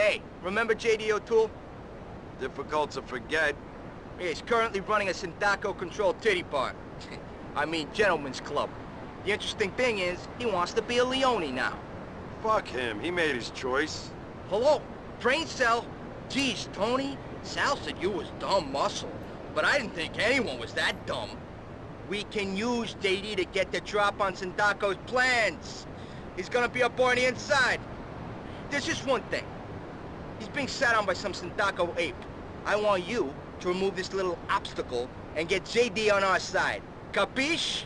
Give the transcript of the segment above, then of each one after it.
Hey, remember J.D. O'Toole? Difficult to forget. He's currently running a Sindacco-controlled titty bar. I mean, gentlemen's club. The interesting thing is, he wants to be a Leone now. Fuck him. He made his choice. Hello? Brain cell? Geez, Toni, Sal said you was dumb muscle, but I didn't think anyone was that dumb. We can use JD to get the drop on Sindacco's plans. He's gonna be up on the inside. There's just one thing. He's being sat on by some Sindacco ape. I want you to remove this little obstacle and get JD on our side. Capiche?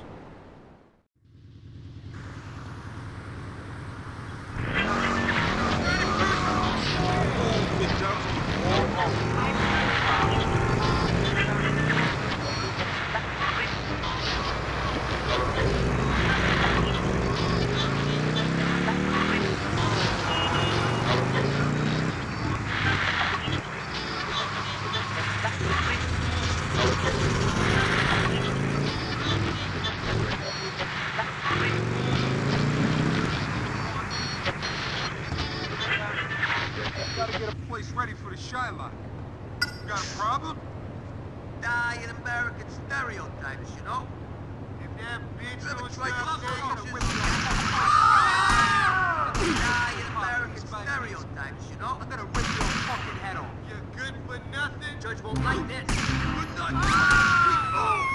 Gotta get a place ready for the Shylock. Got a problem? Die in American stereotypes, you know? If that bitch Never don't tried stop to there, love gonna her. whip your Die in American stereotypes, you know? I'm gonna rip your fucking head off. You're good for nothing. Judge won't like this. Good nothing. Ah!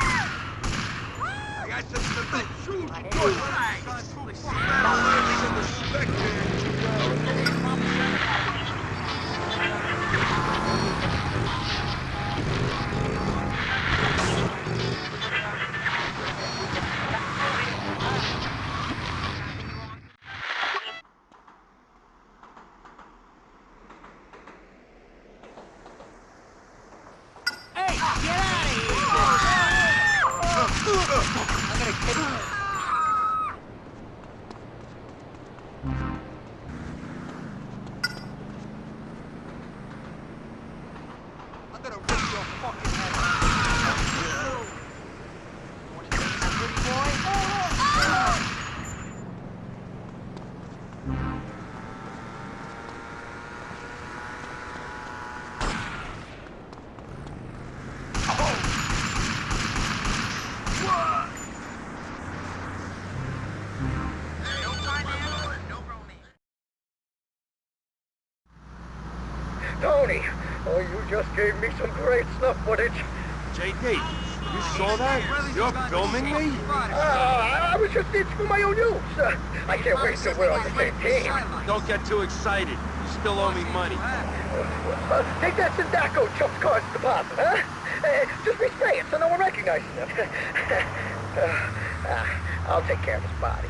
I got some cement. Shoot. Good right. Gonna rip your fucking head off. Wanna dance, pretty boy? No pineapple and no romance. Toni, oh, you just gave me some great snuff footage. JD, you saw that? You're filming me? Uh, I was just itching for my own use. Uh, I can't wait till we're on the same team. Don't get too excited. You still owe me money. Uh, take that Sindacco chump card's deposit, huh? Uh, just resay it so no one recognizes it. uh, uh, I'll take care of his body.